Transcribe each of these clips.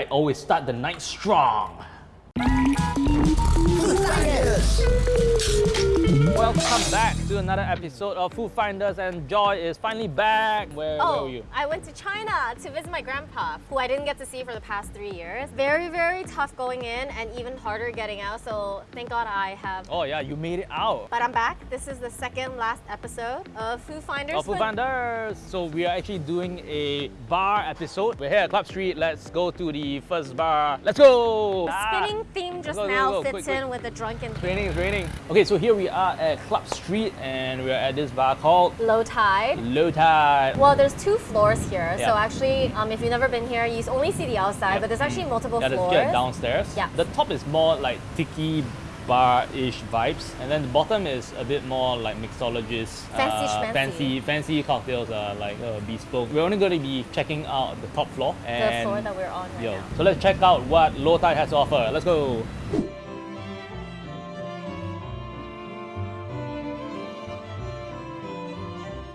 I always start the night strong. Welcome back to another episode of Food Finders and Joy is finally back. Where, where Oh, were you? I went to China to visit my grandpa, who I didn't get to see for the past three years. Very, very tough going in and even harder getting out. So thank God I have. Oh yeah, you made it out. But I'm back. This is the second last episode of Food Finders. Of Food Finders. So we are actually doing a bar episode. We're here at Club Street. Let's go to the first bar. Let's go! The Ah. spinning theme just Go, go, now go, fits quick, in quick. with the drunken theme. Raining, it's raining. Okay, so here we are at Club Street and we're at this bar called Low tide. Low Tide. Well, there's two floors here. So actually, um, if you've never been here, you only see the outside, Yep. but there's actually multiple yeah, floors. get downstairs. Yeah. The top is more like tiki bar-ish vibes, and then the bottom is a bit more like mixologist, Fancy uh, fancy, fancy cocktails, uh, like uh, bespoke. We're only going to be checking out the top floor The floor that we're on right yo. now. So let's check out what Low Tide has to offer. Let's go.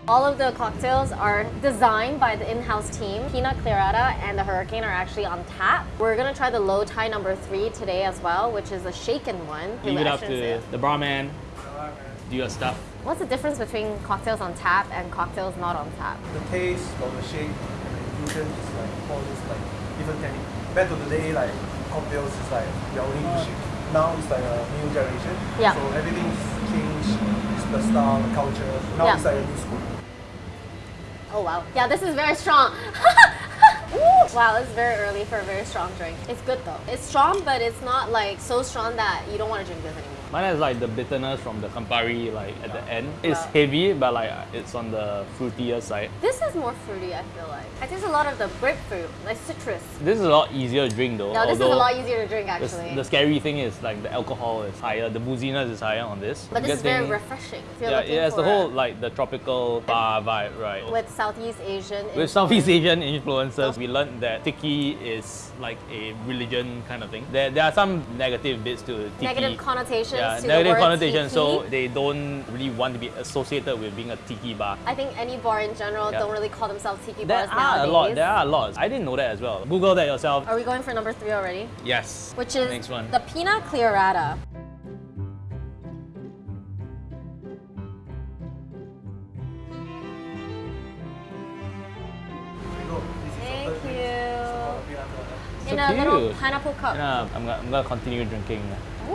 All of the cocktails are designed by the in-house team. Pina Colada and the Hurricane are actually on tap. We're gonna try the low tie number three today as well, which is a shaken one. Leave it up to Extrinsic. the barman. Do your stuff. What's the difference between cocktails on tap and cocktails not on tap? the taste of the shape and the infusion is like all this like different technique. Back to the day, like cocktails is like we are only pushing. Now it's like a new generation. Yeah. So everything's changed. It's the style, the culture. Now Yeah. it's like a new school. Oh wow. Yeah, this is very strong. Wow, it's very early for a very strong drink. It's good though. It's strong, but it's not like so strong that you don't want to drink this anymore. Mine has like the bitterness from the Campari like at the end. It's Wow. heavy, but like it's on the fruitier side. This is more fruity, I feel like. I taste a lot of the grapefruit, like citrus. This is a lot easier to drink though. No, this is a lot easier to drink the, actually. the scary thing is like the alcohol is higher, the booziness is higher on this. but this Good is very thing- refreshing. If you're Yeah, looking it has the for whole like the tropical bar vibe, right? with Southeast Asian. With Southeast Asian influences, oh. we learned that tiki is like a religion kind of thing. There, there are some negative bits to tiki. negative connotations yeah, to the negative word connotations. So they don't really want to be associated with being a tiki bar. I think any bar in general Yeah. don't really call themselves tiki There bars are nowadays. a lot. There are a lot. I didn't know that as well. Google that yourself. Are we going for number three already? Yes. Which is next one. the Pina Colada. Here you go. This is Thank your third drink. you. So, pina colada. In a little pineapple cup. Yeah, I'm gonna, I'm gonna continue drinking.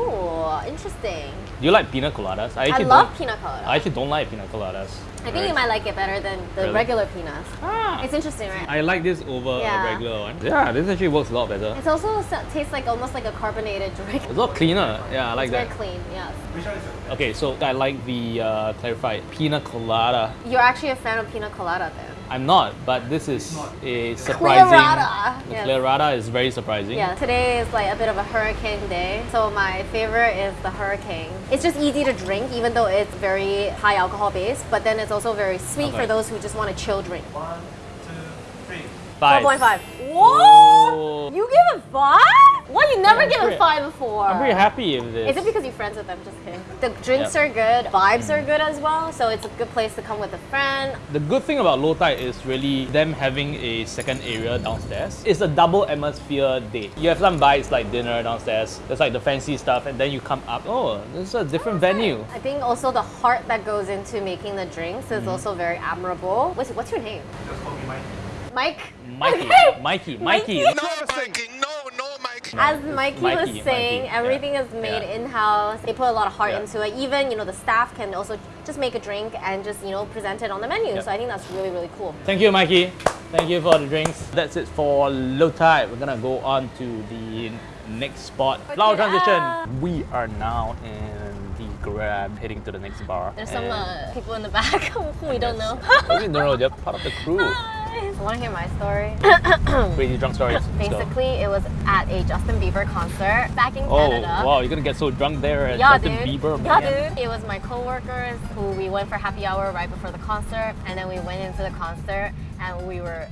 Ooh, interesting. Do you like pina coladas? I I love don't, pina colada. I actually don't like pina coladas. I think you might like it better than the Really? regular pinas. Ah, It's interesting, right? I like this over Yeah. a regular one. Yeah, this actually works a lot better. It also tastes like almost like a carbonated drink. It's a lot cleaner. Yeah, I like it's very that. clean, yes. Which one is your Okay, so I like the uh, clarified pina colada. You're actually a fan of pina colada then. I'm not, but this is a surprising. Clarada, The yes. clarada is very surprising. Yeah, today is like a bit of a hurricane day. So my favorite is the hurricane. It's just easy to drink even though it's very high alcohol base, but then it's also very sweet Okay. for those who just want a chill drink. One, two, three. Five. 4.5. Oh. What? You give it 5? What? You never Yeah, given pretty- 5 before. I'm pretty happy with this. Is it because you're friends with them? Just kidding. The drinks Yep. are good, vibes are mm. good as well, so it's a good place to come with a friend. The good thing about Low Tide is really them having a second area downstairs. It's a double atmosphere date. You have some bites like dinner downstairs. There's like the fancy stuff, and then you come up. Oh, this is a different venue. I think also the heart that goes into making the drinks is mm. also very admirable. What's, what's your name? Just call me Mike. Mike? Mikey, Okay. Mikey, Mikey. Mikey. No, no, Mikey. As Mikey, Mikey, was saying, Mikey, everything yeah. is made Yeah. in-house. They put a lot of heart Yeah. into it. Even, you know, the staff can also just make a drink and just, you know, present it on the menu. So I think that's really, really cool. Thank you, Mikey. Thank you for the drinks. That's it for Low Tide. We're gonna go on to the next spot. Flower transition. We are now in the Grab, heading to the next bar. There's some uh, people in the back who we don't know. we don't know. They're part of the crew. Want to hear my story? Crazy drunk stories. Basically, it was at a Justin Bieber concert back in Oh Canada. wow! You're gonna get so drunk there at Yeah, Justin dude. Bieber. Yeah, man. dude. It was my coworkers who we went for happy hour right before the concert, and then we went into the concert and we were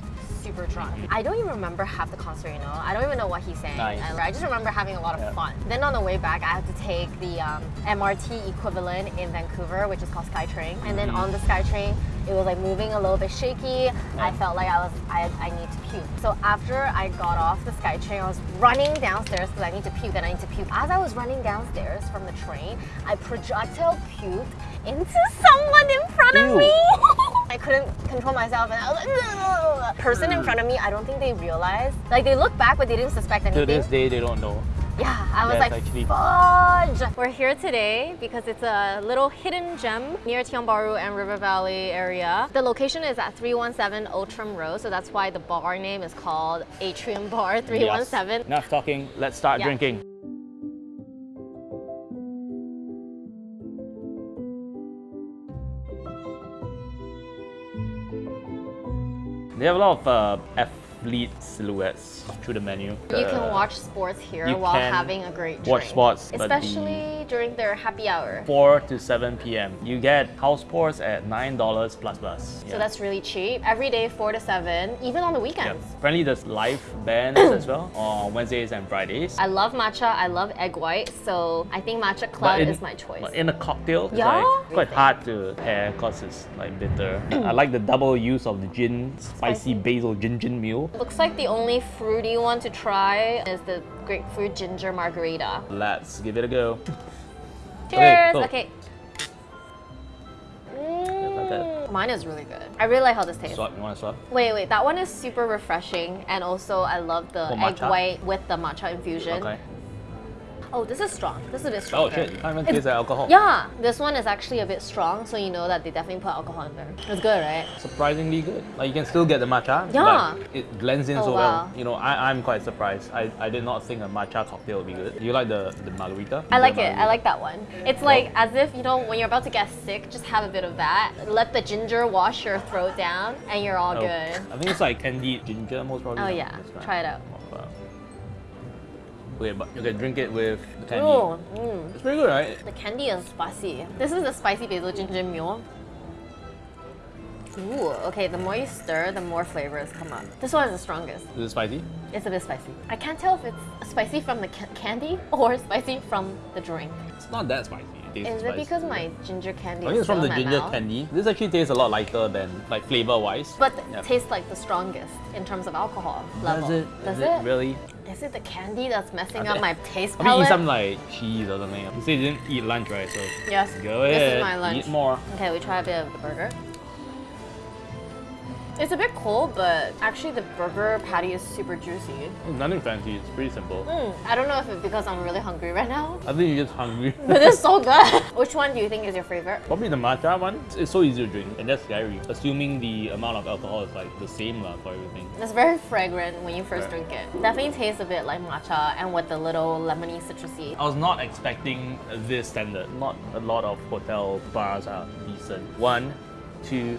I don't even remember half the concert, you know. I don't even know what he sang. Nice. I, I just remember having a lot of Yeah. fun. Then on the way back, I had to take the um, MRT equivalent in Vancouver, which is called SkyTrain. And then on the SkyTrain, It was like moving a little bit shaky. I felt like I was I, I need to puke. So after I got off the SkyTrain, I was running downstairs because I need to puke and I need to puke. As I was running downstairs from the train, I projectile puked into someone in front of me. I couldn't control myself and I was like, person in front of me, I don't think they realized. Like they looked back but they didn't suspect anything. To this day, they don't know. Yeah, I was That's like, actually- fudge! We're here today because it's a little hidden gem near Tiong Bahru and River Valley area. The location is at 317 Outram Road, so that's why the bar name is called Atrium Bar 317. Yes. Enough talking. Let's start Yeah. drinking. They have a lot of uh, athlete silhouettes through the menu. You can Uh, watch sports here while having a great drink. watch sports, Especially during their happy hour. 4 to 7 p.m. You get house pours at $9 plus plus. So that's really cheap. Every day, 4 to 7, even on the yeah. weekends. Apparently there's live bands as well on Wednesdays and Fridays. I love matcha, I love egg white, so I think matcha cloud in, is my choice. but in a cocktail, it's Yeah? like quite hard to pair because it's like bitter. I like the double use of the gin, spicy, Spicy. basil gin gin Looks like the only fruity one to try is the grapefruit ginger margarita. Let's give it a go. Cheers! Okay. that. Mm, Mine is really good. I really like how this tastes. Swap, you want to swap? Wait, wait, that one is super refreshing, and also I love the Oh, egg white with the matcha infusion. Okay. Oh, this is strong. This is a bit strong. Oh shit, you can't even It's- taste the alcohol. Yeah, this one is actually a bit strong, so you know that they definitely put alcohol in there. It's good, right? Surprisingly good. Like you can still get the matcha, Yeah. it blends in Oh, so wow. well. You know, I, I'm quite surprised. I, I did not think a matcha cocktail would be good. You like the, the margarita? I like it. I like that one. It's like oh. as if, you know, when you're about to get sick, just have a bit of that. Let the ginger wash your throat down, and you're all Oh, good. I think it's like candied ginger most probably. Oh, yeah. Try it out. Oh. Okay, but you can drink it with the candy. Ooh, mm. It's pretty good, right? The candy is spicy. This is the spicy basil ginger mule. Ooh, okay, the more you stir, the more flavors come up. This one is the strongest. Is it spicy? It's a bit spicy. I can't tell if it's spicy from the ca- candy or spicy from the drink. It's not that spicy. It tastes Is it spicy. because my ginger candy I think it's from the ginger mouth? candy. This actually tastes a lot lighter than like flavor wise. But Yeah. tastes like the strongest in terms of alcohol Does it? Does Is it? really? Is it the candy that's messing I up my taste I mean, eat palate? some like cheese or something. You say you didn't eat lunch, right? So yes. go This ahead. is my lunch. Eat more. Okay, we try a bit of the burger. It's a bit cold, but actually the burger patty is super juicy. Nothing fancy. It's pretty simple. Mm, I don't know if it's because I'm really hungry right now, I think you're just hungry. but it's so good. Which one do you think is your favorite? Probably the matcha one. It's- It's so easy to drink and that's scary. Assuming the amount of alcohol is like the same lah for everything. It's very fragrant when you first Right. drink it. Definitely tastes a bit like matcha and with the little lemony citrusy. I was not expecting this standard. Not a lot of hotel bars are decent. One, two,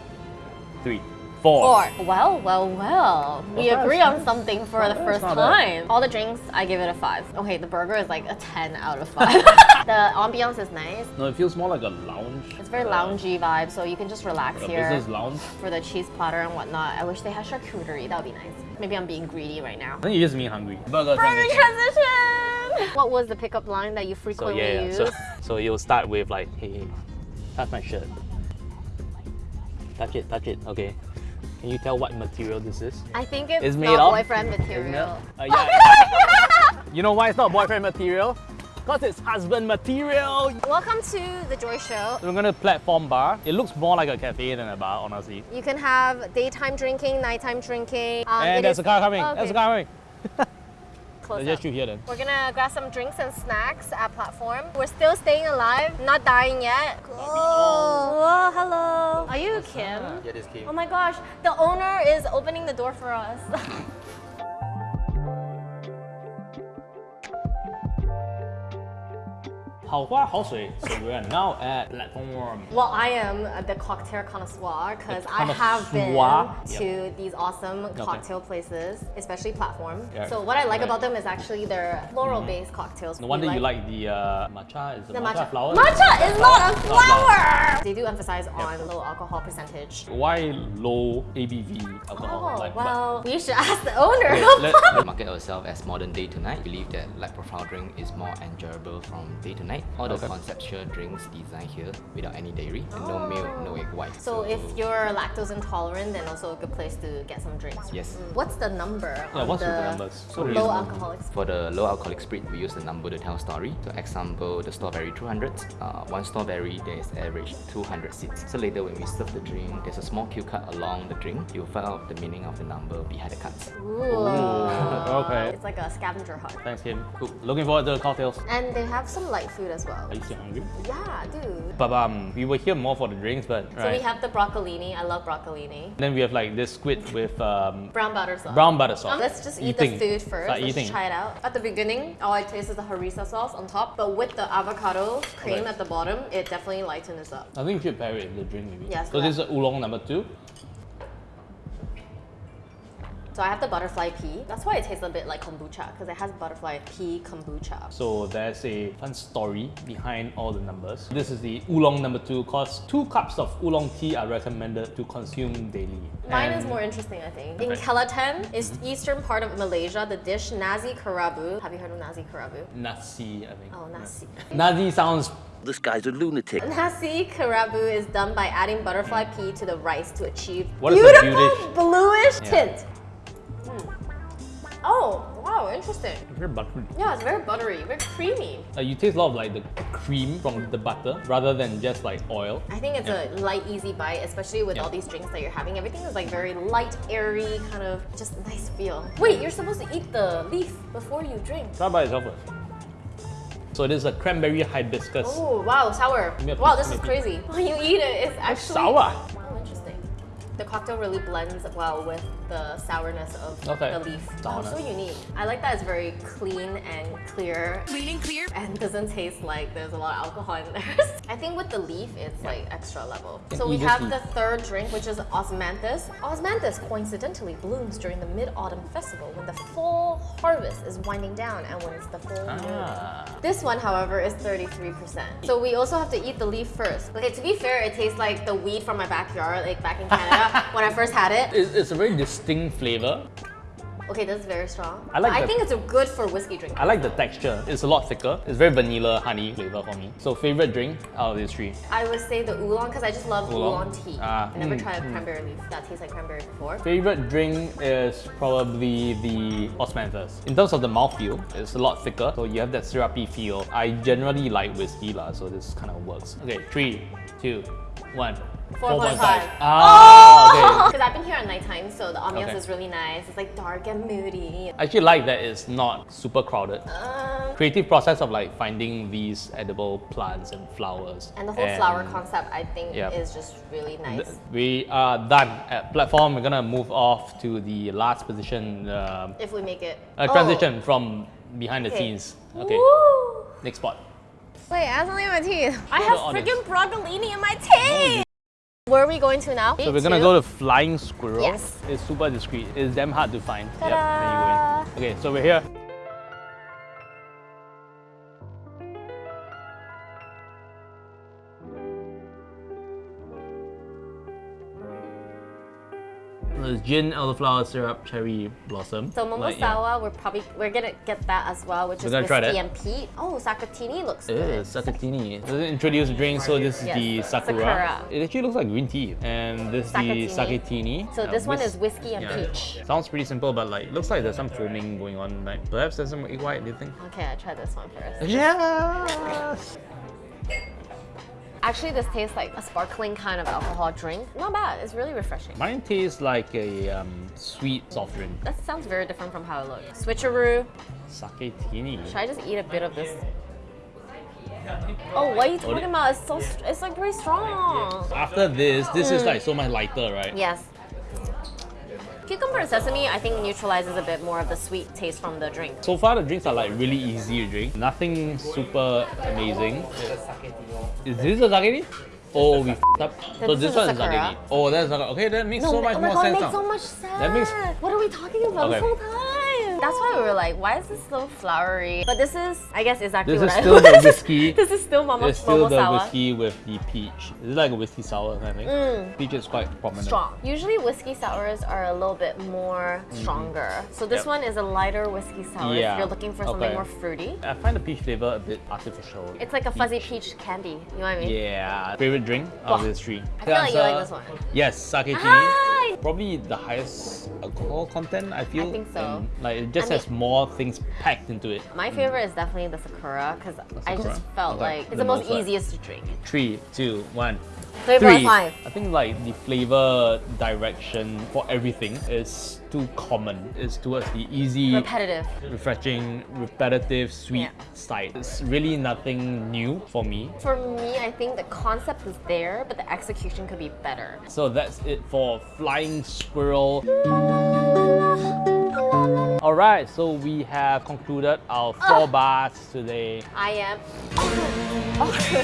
three, four. Four. Well, well, well. We Well, agree that's- on something for the first not bad. time. All the drinks, I give it a five. Okay, the burger is like a 10 out of 5. the ambiance is nice. No, it feels more like a lounge. It's very uh, loungy vibe, so you can just relax Like a here. business lounge. For the cheese platter and whatnot, I wish they had charcuterie. That would be nice. Maybe I'm being greedy right now. I think you just mean hungry. Burger. Burger transition! What was the pickup line that you frequently yeah, yeah. use? So, so you'll start with like, hey, hey, touch my shirt. Touch it, touch it. Okay. Can you tell what material this is? I think it's, It's made not of- boyfriend material. Uh, yeah. you know why it's not boyfriend material? Because it's husband material. Welcome to the Joy Show. We're gonna platform bar. It looks more like a cafe than a bar, honestly. You can have daytime drinking, nighttime drinking. Um, and there's a car coming. Oh, There's a car coming. Close Let's up. just shoot here then. We're gonna grab some drinks and snacks at platform. We're still staying alive, not dying yet. Oh, Whoa, hello. Are you Kim? Yeah, this came. Oh my gosh, the owner is opening the door for us. So we are now at platform. well, I am the cocktail connoisseur because I have been connoisseur? to these awesome cocktail places, especially platform. Yeah. So what I like Right. about them is actually their floral-based cocktails. No We wonder you like the uh, matcha. Is the, the matcha, matcha. flower? Matcha is not a flower. flower. They do emphasize on low alcohol percentage. Why low ABV alcohol? Oh, Like, well, we should ask the owner. let- We market ourselves as modern day to night. Believe that light profile drink is more enjoyable from day to night. Side. All the Okay. conceptual drinks designed here without any dairy and no milk, no egg white. So if you're lactose intolerant, then also a good place to get some drinks. Yes. What's the number Yeah, what's the the numbers? So low reasonable. alcoholic? For the low alcoholic spirit, we use the number to tell story. So example, the strawberry 200. Uh, one strawberry, there is average 200 seeds. So later when we serve the drink, there's a small cue card along the drink. You'll find out the meaning of the number behind the cards. Ooh. okay. It's like a scavenger hunt. Thanks, Kim. Cool. Looking forward to the cocktails. And they have some light food as well. Are you still hungry? Yeah, dude. But um, we were here more for the drinks, but So we have the broccolini. I love broccolini. then we have like this squid with um, Brown butter sauce. brown butter sauce. Um, let's just eat Eating. the food first. Start Let's eating. try it out. At the beginning, all I taste is the harissa sauce on top, but with the avocado cream at the bottom, it definitely lightens up. I think you should pair it with the drink maybe. Yes, So this is oolong number two. So I have the butterfly pea. That's why it tastes a bit like kombucha because it has butterfly pea kombucha. So there's a fun story behind all the numbers. This is the oolong number two cause two cups of oolong tea are recommended to consume daily. Mine is more interesting, I think. In Okay. Kelantan, is mm-hmm. eastern part of Malaysia, the dish nasi kerabu. Have you heard of nasi kerabu? Nasi, I think. Oh, nasi. Nasi sounds This guy's a lunatic. Nasi kerabu is done by adding butterfly mm. pea to the rice to achieve What is the beautiful bluish Yeah. tint. Oh, wow, interesting. very buttery. Yeah, it's very buttery, very creamy. Uh, you taste a lot of like the cream from the butter rather than just like oil. I think it's a light, easy bite, especially with Yeah. all these drinks that you're having. Everything is like very light, airy, kind of just nice feel. Wait, you're supposed to eat the leaf before you drink. Try by itself first. So this is a cranberry hibiscus. Oh, wow, sour. Wow, this is crazy. When you eat it, it's actually sour. Oh, interesting. The cocktail really blends well with the sourness of Okay. the leaf. Wow, so unique. I like that it's very clean and clear. Clean and clear. And doesn't taste like there's a lot of alcohol in there. I think with the leaf, it's like extra level. Can So we have leaf. the third drink, which is osmanthus. Osmanthus coincidentally blooms during the Mid-Autumn Festival when the fall harvest is winding down and when it's the full moon. Ah. This one, however, is 33%. So we also have to eat the leaf first. Okay, to be fair, it tastes like the weed from my backyard, like back in Canada when I first had it. It's, it's a very distinct flavor. Okay, that's very strong. I like I the- think it's a good for whiskey drink. I like the texture. It's a lot thicker. It's very vanilla honey flavor for me. So favorite drink out of these three. I would say the oolong because I just love Oolong? oolong, tea. Ah, I never mm, tried a cranberry leaf that tastes like cranberry before. Favorite drink is probably the osmanthus. In terms of the mouthfeel, it's a lot thicker, so you have that syrupy feel. I generally like whiskey lah, so this kind of works. Okay, three, two, one. 4.5. Ah, okay. Because I've been here at nighttime, so the ambiance Okay. is really nice. It's like dark and moody. I actually like that it's not super crowded. Um, Creative process of like finding these edible plants and flowers. and the whole flower concept, I think, Yeah. is just really nice. We are done at platform. We're gonna move off to the last position. Um, if we make it. uh, Oh, transition from behind the scenes. Okay, Woo! next spot. Wait, I have something in my teeth. I have audience. freaking broccolini in my teeth. Where are we going to now? So we're gonna go to flying squirrel. Yes. It's super discreet. It's damn hard to find. Yep, there you go. Okay, so we're here. Gin, elderflower syrup, cherry blossom. So momo Like, yeah. we're probably we're gonna get that as well, which We're is gonna try that. and peat. Oh, sakatini looks It good. is sakatini. Does it introduce the drink? So this is Yes, the sakura. sakura. It actually looks like green tea, and this is the sakatini. So Uh, this one is whiskey and yeah. peach. Sounds pretty simple, but like looks like there's some foaming going on. Like perhaps there's some egg white. Do you think? Okay, I try this one first. Yes. Actually, this tastes like a sparkling kind of alcohol drink. Not bad. It's really refreshing. Mine tastes like a um, sweet soft drink. That sounds very different from how it looks. Switcheroo. Sakatini. Should I just eat a bit of this? Oh, what are you talking about? It's so, it's like very strong. After this, this is like so much lighter, right? Yes. Cucumber and sesame, I think, neutralizes a bit more of the sweet taste from the drink. So far, the drinks are like really easy to drink. Nothing super amazing. Is this a sakini? Oh, we f***ed up. so this this one is sakini. Oh, that's. Okay, that makes so much oh my more god, sense makes so much sense. That makes- What are we talking about Okay. this whole time? That's why we were like, why is this so flowery? But this is, I guess, exactly This what is I still the whiskey. this is still Momo, It's still the sour. whiskey with the peach. It's like a whiskey sour, I think. Mm. Peach is quite prominent. Strong. Usually whiskey sours are a little bit more mm-hmm. stronger. So this Yep. one is a lighter whiskey sour Yeah. if you're looking for something Okay. more fruity. I find the peach flavor a bit artificial. It's like a fuzzy peach candy. You know what I mean? Yeah. Favorite drink of Wow. these three? I feel like you like this one. Yes, sake Hi! tea. Probably the highest uh, alcohol content, I feel. I think so. And, like it just I has more things packed into it. My mm. favorite is definitely the Sakura because I just felt Okay. like it's The the, most most, easiest to drink. Three, two, one. Flavor Three. five. I think like the flavor direction for everything is too common. It's towards the easy, Repetitive. refreshing, repetitive, sweet Yeah. side. It's really nothing new for me. For me, I think the concept is there, but the execution could be better. So that's it for Flying Squirrel. Alright, so we have concluded our four oh. bars today. I am.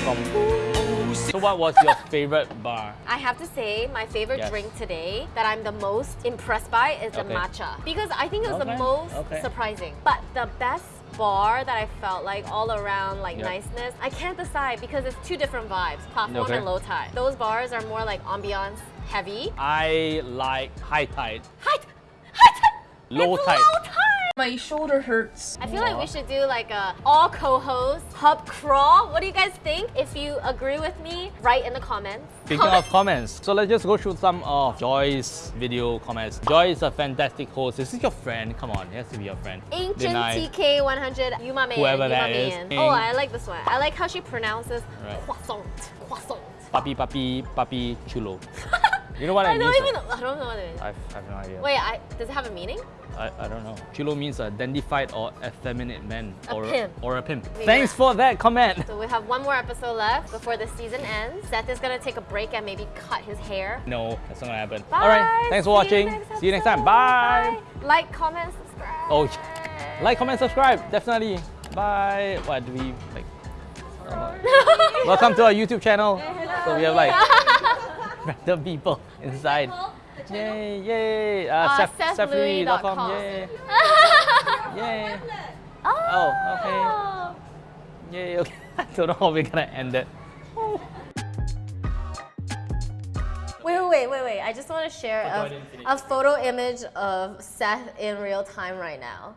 From, so what was your favorite bar? I have to say, my favorite Yes. drink today that I'm the most impressed by is the Okay. matcha because I think it was Okay, the most okay. surprising. But the best bar that I felt like all around like Yep. niceness, I can't decide because it's two different vibes, platform Okay. and low tide. Those bars are more like ambiance heavy. I like High Tide. High, high tide. Low It's tide. Low tide. My shoulder hurts. I feel like we should do like a all co-host pub crawl. What do you guys think? If you agree with me, write in the comments. Speaking of comments, so let's just go through some of Joy's video comments. Joy is a fantastic host. This is this your friend? Come on, it has to be your friend. Ancient Deny. TK100, you my man, Whoever you that my is. Oh, I like this one. I like how she pronounces Right. croissant, croissant. Papi, papi, papi, chulo. you know what I, I mean? don't even, I don't know what it is. I have no idea. Wait, I, does it have a meaning? I, I don't know. Chulo means a dandified or effeminate man. A or, pimp. Or a pimp. Maybe Thanks for that comment. So we have one more episode left before the season ends. Seth is gonna take a break and maybe cut his hair. No, that's not gonna happen. Bye. Alright, thanks for you watching. next See you next time. Bye. Bye. Like, comment, subscribe. Oh, like, comment, subscribe. Definitely. Bye. What do we like? Welcome to our YouTube channel. So we have like random people inside. Yay, yay. Uh, Uh, Seth- SethLui.com. SethLui.com, Yay. Yay. Oh, okay. Yay, okay. I don't know how we're gonna end it. Wait, wait, wait, wait, wait. I just want to share Oh, a, a photo image of Seth in real time right now.